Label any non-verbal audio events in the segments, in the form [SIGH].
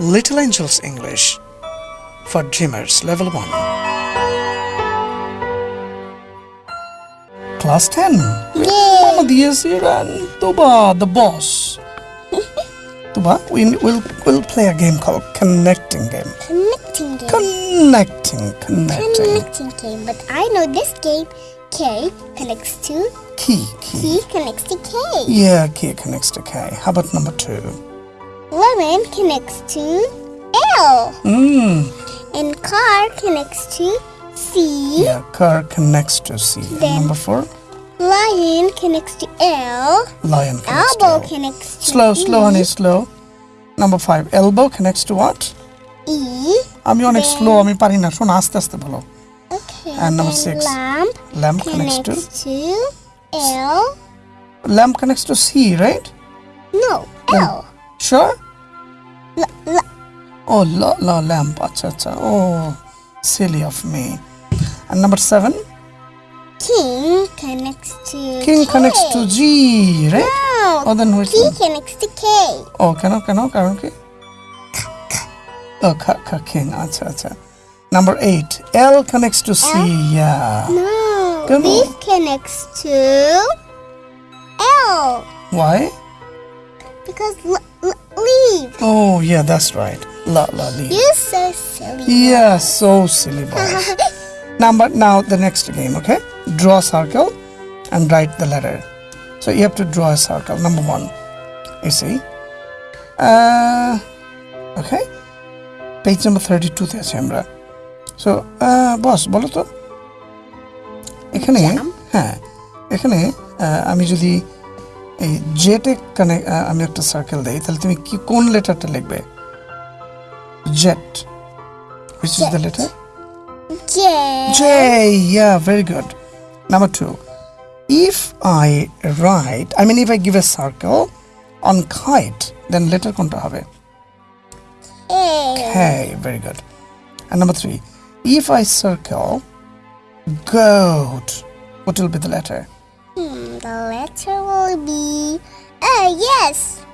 Little Angels English for Dreamers Level 1. Class 10. Mama and Tuba, the boss. [LAUGHS] Tuba, we will we'll play a game called Connecting Game. Connecting game. Connecting, connecting. Connecting game. But I know this game. K connects to Key, key. K connects to K. Yeah, key connects to K. How about number two? Lemon connects to L. Mm, And car connects to C. yeah, car connects to C. And Then- number four? Lion connects to L. Lion connects to Elbow L. connects to Slow, E. slow, honey, slow. Number five, elbow connects to what? E. আমি অনেক slow আমি পারি না শোনো আস্তে আস্তে বলো Okay. And number then six. Lamp lamp connects to connects to L. lamp connects to C right No, Then- L. sure la, la. oh la, la lamp acha, acha. oh silly of me and number seven king connects to king k. connects to g right no, oh then which p one? connects to k oh can cannot cannot current k oh k, k king acha, acha. number eight l connects to c l? yeah no Come b on. connects to l why because leave. oh yeah that's right la la leave You're so silly. Yeah, so silly boy. [LAUGHS] Number now the next game, okay? Draw a circle and write the letter. So you have to draw a circle. Number one, you see. Uh, okay. Page number thirty-two তে আছি আমরা so বস বলো তো এখানে হ্যাঁ এখানে আহ, আমি যদি এই জেটে কানে আমি একটা সার্কেল দেই তাহলে তুমি কি কোন লেটারটা লিখবে jet which is the Jet. letter J. J. Yeah, very good. Number two. If I write, I mean, if I give a circle on kite, then letter konta hobe. K. Hey, very good. And number three. If I circle goat, what will be the letter? The letter will be. Oh, yes.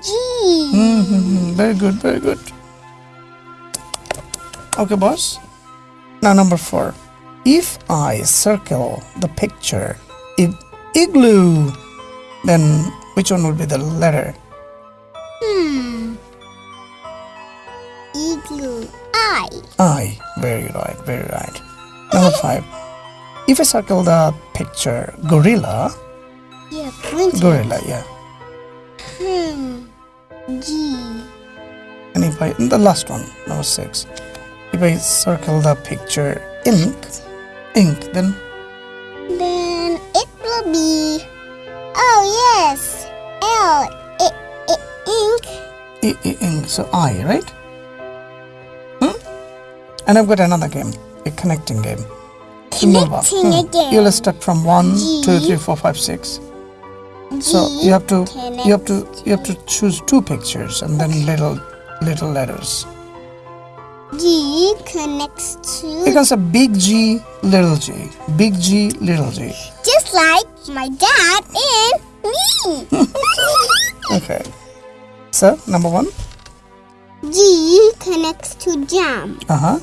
G. hmm Very good, very good. Okay, boss. Now, number four. If I circle the picture ig- igloo, then which one will be the letter? Hmm. Igloo. I. I. Very right, very right. Number five. If I circle the picture gorilla, Yeah, pointing. gorilla, yeah. Hmm. G. And if I, the last one, number six. If I circle the picture ink, ink, then Then it will be. Oh, yes. L. I, I, ink. I- I- ink, so I, right? Hmm? And I've got another game, a connecting game. Connecting again. You'll start from one, G. two, three, four, five, six. So you have to you have to you have to choose two pictures and then little little letters. G connects to. can say big G, little g, big G, little g. Just like my dad and me. [LAUGHS] Okay. So number one. G connects to jam. Uh huh.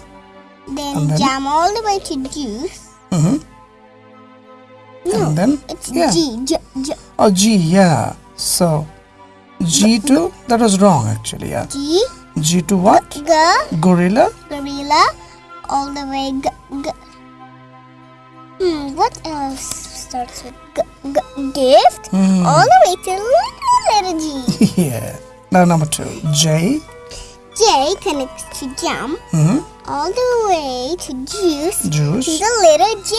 Then, then? jam all the way to juice. Mm-hmm. No, And then it's yeah. G. J, J, Oh G, yeah. So G to that was wrong actually. Yeah. G. G to what? G. Gorilla. Gorilla. All the way. G, g. Hmm. What else starts with g, g, gift? Hmm. All the way to little letter G. [LAUGHS] yeah. Now number two. J. J connects to jam. Mm-hmm. All the way to juice. Juice. the letter J.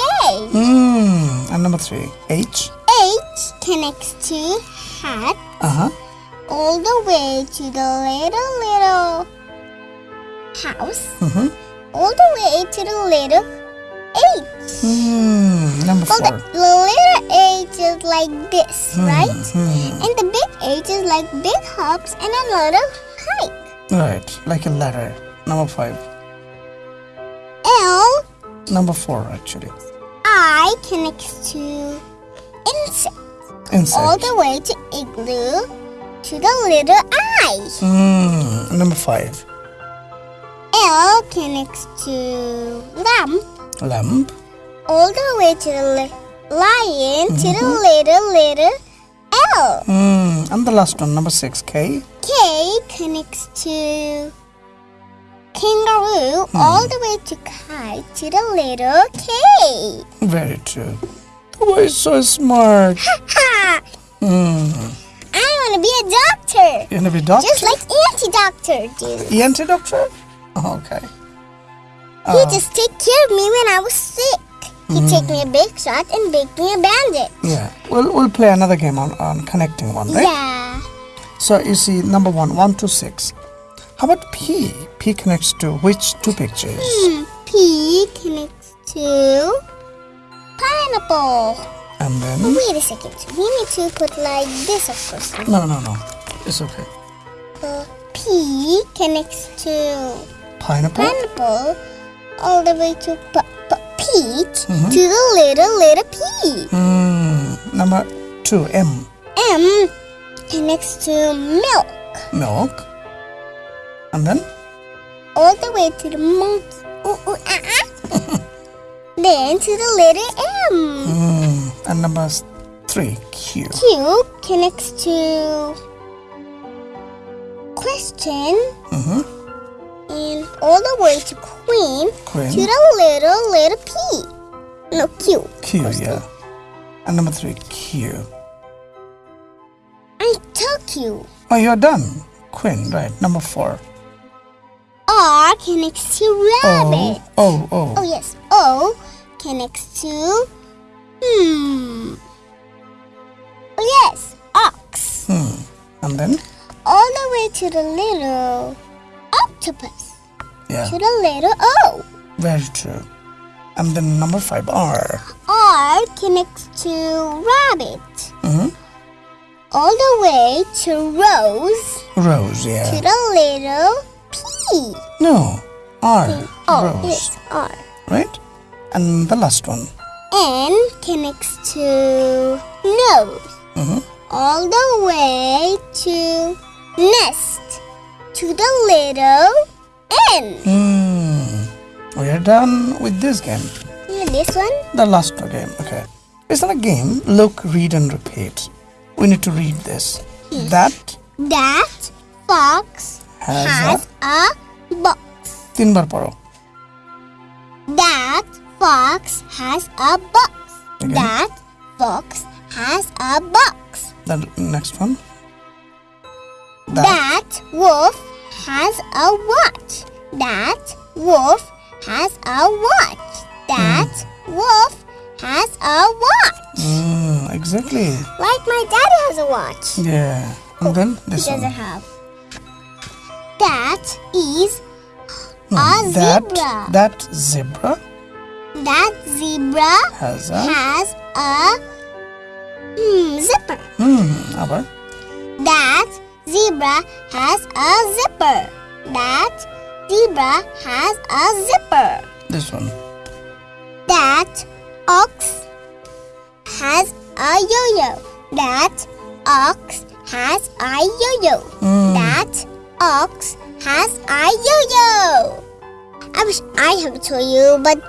Mm. And number three. H. H connects to hat. Uh huh. all the way to the little little house, Mm-hmm. all the way to the little H. Mm. Number Well, four. the little H is like this, right? Hmm. And the big H is like big hops and a little hike. Right. Like a letter. Number five. Number four actually. I connects to insect. Insect. All the way to igloo. to the little eye. Hmm. Number five. L connects to lamp Lamp. all the way to the li- lion to the little little L. Hmm. And the last one, number six. K. K connects to kangaroo hmm. all the way to kite to the little cave. Very true. The boy is so smart. Ha! ha! Hmm. I want to be a doctor, You wanna be a doctor? just like anti-doctor do. Anti-doctor? Oh, okay. He uh. just take care of me when I was sick. He hmm. take me a big shot and make me a bandit. Yeah. We'll we'll play another game on, on connecting one, right? Yeah. So you see number one, one to six. How about P? P connects to which two pictures? Hmm. P connects to pineapple. And then Wait a second. We need to put like this, of course. no no no. It's okay. Uh, P connects to Pineapple? pineapple all the way to p- p- peach to the little little P. Hmm. Number two, M. M connects to milk Milk. And then all the way to the monkey. Ooh, ooh, ah, ah. then to the letter M. hmm. And number three, Q. Q connects to question Mm-hmm. and all the way to queen Queen. to the little little P. No Q. Q, yeah. And number three, Q. I took you. Oh, you're done. Queen, right. Number four. R connects to rabbit. Oh, oh, Oh oh. yes. O connects to hmm. Oh yes, ox. Hmm. And then? All the way to the little octopus. Yeah, To the little O. very true. And then number five, R. R connects to rabbit. Mm-hmm. All the way to rose. Rose, yeah. To the little No, R. Oh R. right? And the last one. N connects to nose. Mm-hmm. all the way to nest to the little N. Hmm. We are done with this game. This one, The last game, okay. It's not a game. Look, read, and repeat. We need to read this. That that fox has, has a box. a তিনবার পড়ো That fox has a box. Again. That fox has a box. The next one. That wolf has a watch. That wolf has a watch. That wolf has a watch. Mm, exactly. Like my daddy has a watch. Yeah. And then He this doesn't one. have. that is no, a that, zebra. That zebra. That zebra has a, has a mm, zipper. Hmm. That zebra has a zipper. That zebra has a zipper. This one. That ox has a yo-yo. That ox has a yo-yo. Mm. That ox has a yo-yo. I wish I have a yo-yo, but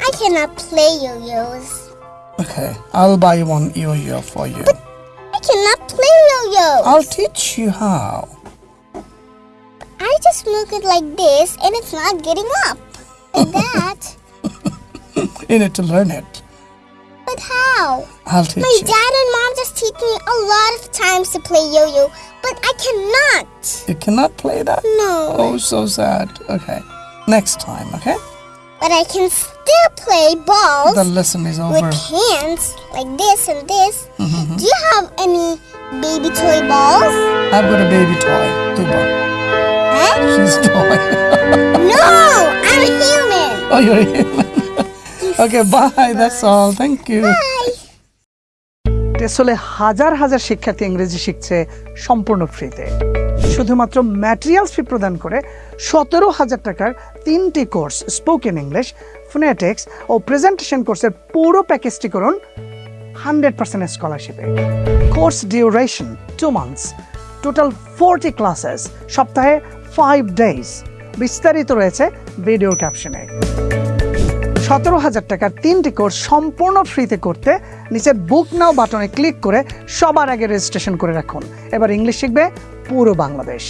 I cannot play yo-yos. Okay. I'll buy one yo-yo for you. But I cannot play yo-yos. I'll teach you how. I just move it like this, and it's not getting up. Like [LAUGHS] that. You need to learn it. But how? I'll teach you. My you. dad and mom just teach me a lot of times to play yo-yo, but I cannot. You cannot play that? No. Oh, so sad. Okay. Next time, okay? But I can still play balls The lesson is over. with hands like this and this. Mm-hmm. Do you have any baby toy balls? I've got a baby toy. Tuba. Huh? She's a toy. No, [LAUGHS] I'm a human. oh, you're a human. [LAUGHS] okay, bye. That's all. Thank you. Bye. টেসলে হাজার হাজার শিক্ষার্থী ইংরেজি শিখছে সম্পূর্ণ ফ্রিতে। শুধুমাত্র materials ফি প্রদান করে সতেরো হাজার টাকার তিনটি কোর্স স্পোকেন ইংলিশ ফোনেটিক্স ও প্রেজেন্টেশন কোর্সের পুরো প্যাকেজটি করুন hundred percent স্কলারশিপে course duration two months total forty classes সপ্তাহে ফাইভ ডেজ বিস্তারিত রয়েছে ভিডিও ক্যাপশনে সতেরো হাজার টাকার তিনটি কোর্স সম্পূর্ণ ফ্রিতে করতে নিচের বুক নাও বাটনে ক্লিক করে সবার আগে রেজিস্ট্রেশন করে রাখুন। এবার ইংলিশ শিখবে পুরো বাংলাদেশ।